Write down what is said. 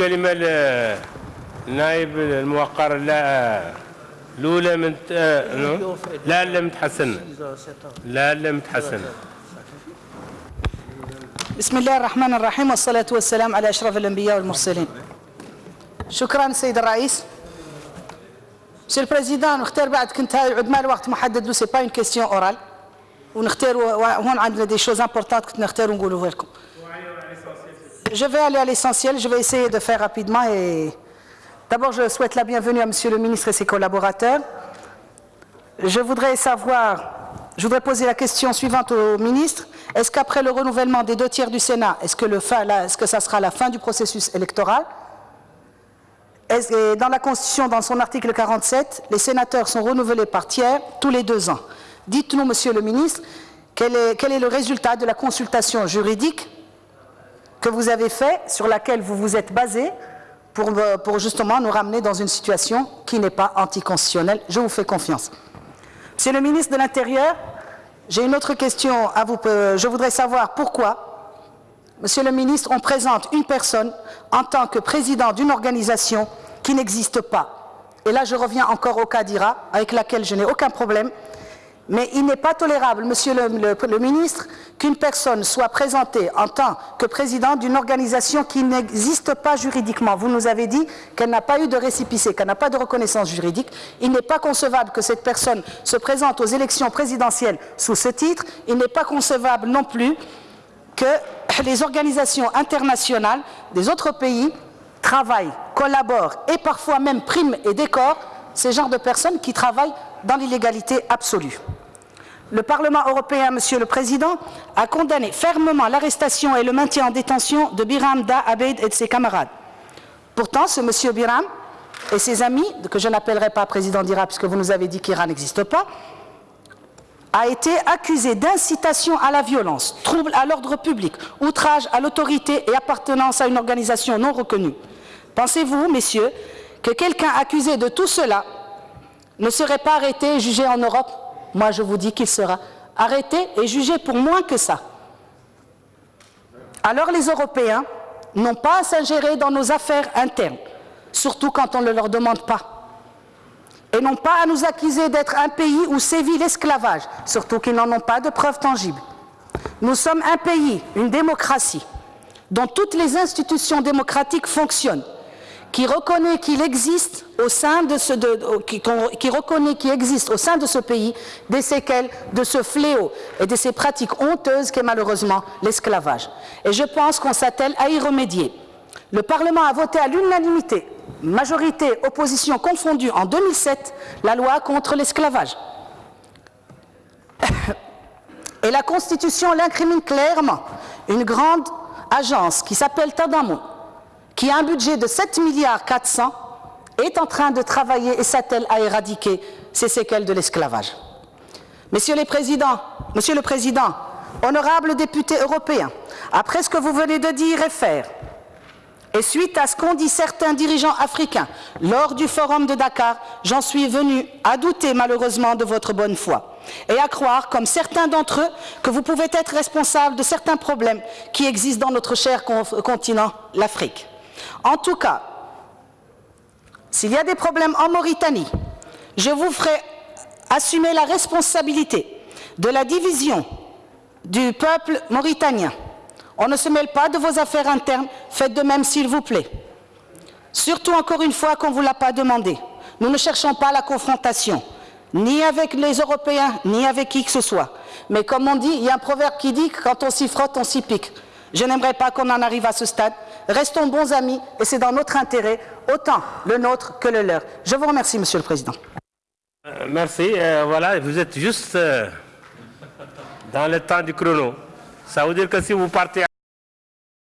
الكلمة للنائب الموقر لا الأولى من لا لا متحسن. لا لا متحسن. بسم الله الرحمن الرحيم والصلاة والسلام على أشرف الأنبياء والمرسلين. شكرا سيد الرئيس. Le Président, نختار بعد كنت هاي عد ما الوقت محدد له سي با اون كيستيون اورال ونختار هون عندنا دي شوز امبورتانت كنت نختار ونقولوها لكم. Je vais aller à l'essentiel, je vais essayer de faire rapidement et d'abord je souhaite la bienvenue à Monsieur le ministre et ses collaborateurs. Je voudrais savoir, je voudrais poser la question suivante au ministre. Est-ce qu'après le renouvellement des deux tiers du Sénat, est-ce que, est que ça sera la fin du processus électoral? Dans la Constitution, dans son article 47, les sénateurs sont renouvelés par tiers tous les deux ans. Dites-nous, Monsieur le ministre, quel est, le résultat de la consultation juridique que vous avez fait, sur laquelle vous vous êtes basé, pour, pour justement nous ramener dans une situation qui n'est pas anticonstitutionnelle. Je vous fais confiance. Monsieur le ministre de l'Intérieur, j'ai une autre question à vous. Je voudrais savoir pourquoi Monsieur le ministre, on présente une personne en tant que président d'une organisation qui n'existe pas. Et là, je reviens encore au cas d'IRA, avec laquelle je n'ai aucun problème. Mais il n'est pas tolérable, monsieur le, ministre, qu'une personne soit présentée en tant que président d'une organisation qui n'existe pas juridiquement. Vous nous avez dit qu'elle n'a pas eu de récipicé, qu'elle n'a pas de reconnaissance juridique. Il n'est pas concevable que cette personne se présente aux élections présidentielles sous ce titre. Il n'est pas concevable non plus que les organisations internationales des autres pays travaillent, collaborent et parfois même priment et décorent ces genres de personnes qui travaillent dans l'illégalité absolue. Le Parlement européen, Monsieur le Président, a condamné fermement l'arrestation et le maintien en détention de Biram Da Abed et de ses camarades. Pourtant, ce Monsieur Biram et ses amis, que je n'appellerai pas président d'Irak puisque vous nous avez dit qu'Iran n'existe pas, a été accusé d'incitation à la violence, trouble à l'ordre public, outrage à l'autorité et appartenance à une organisation non reconnue. Pensez-vous, messieurs, que quelqu'un accusé de tout cela ne serait pas arrêté et jugé en Europe Moi, je vous dis qu'il sera arrêté et jugé pour moins que ça. Alors les Européens n'ont pas à s'ingérer dans nos affaires internes, surtout quand on ne leur demande pas et non pas à nous accuser d'être un pays où sévit l'esclavage, surtout qu'ils n'en ont pas de preuves tangibles. Nous sommes un pays, une démocratie, dont toutes les institutions démocratiques fonctionnent, qui reconnaît qu'il existe au sein de ce, qui reconnaît qu'il existe au sein de ce pays des séquelles de ce fléau et de ces pratiques honteuses qu'est malheureusement l'esclavage. Et je pense qu'on s'attelle à y remédier. Le Parlement a voté à l'unanimité majorité opposition confondue en 2007 la loi contre l'esclavage. Et la Constitution l'incrimine clairement. Une grande agence qui s'appelle Tadamou, qui a un budget de 7 milliards 400, est en train de travailler et s'attelle à éradiquer ces séquelles de l'esclavage. Messieurs les présidents, Monsieur le Président, honorables députés européens, après ce que vous venez de dire et faire, et suite à ce qu'ont dit certains dirigeants africains lors du forum de Dakar, j'en suis venu à douter malheureusement de votre bonne foi et à croire, comme certains d'entre eux, que vous pouvez être responsable de certains problèmes qui existent dans notre cher continent, l'Afrique. En tout cas, s'il y a des problèmes en Mauritanie, je vous ferai assumer la responsabilité de la division du peuple mauritanien on ne se mêle pas de vos affaires internes, faites de même s'il vous plaît. Surtout encore une fois qu'on ne vous l'a pas demandé. Nous ne cherchons pas la confrontation, ni avec les Européens, ni avec qui que ce soit. Mais comme on dit, il y a un proverbe qui dit que quand on s'y frotte, on s'y pique. Je n'aimerais pas qu'on en arrive à ce stade. Restons bons amis et c'est dans notre intérêt, autant le nôtre que le leur. Je vous remercie, Monsieur le Président. Euh, merci. Euh, voilà, vous êtes juste euh, dans le temps du chrono. Ça veut dire que si vous partez